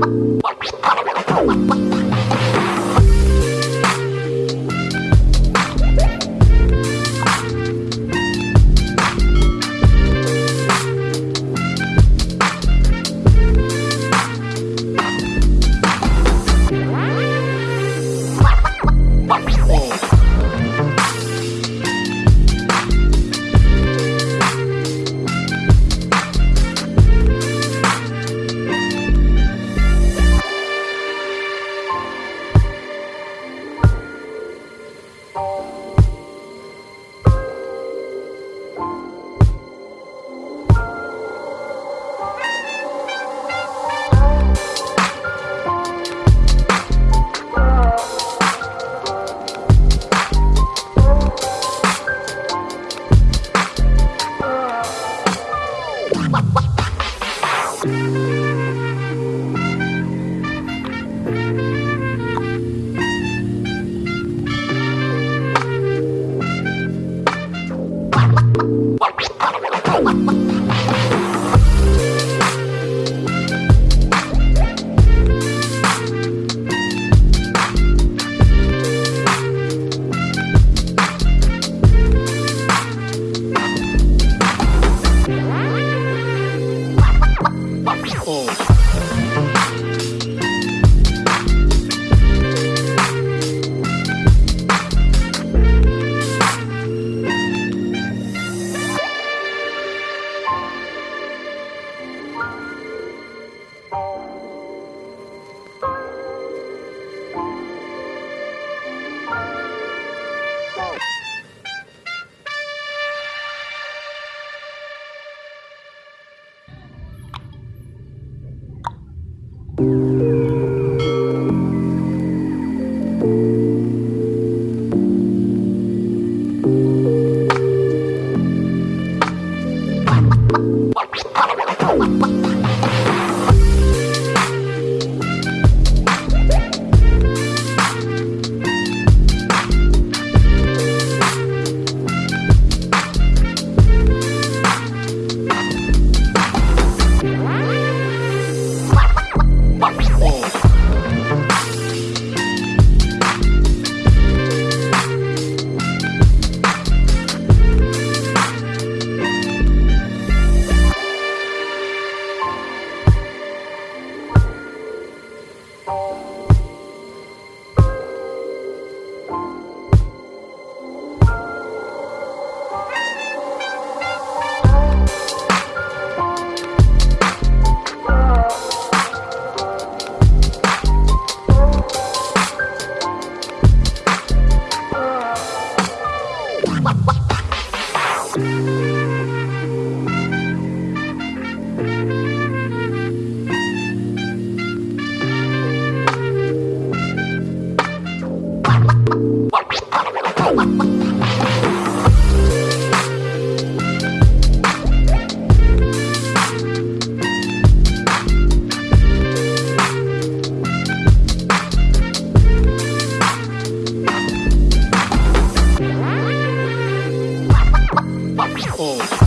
Bye. Música Música Oh.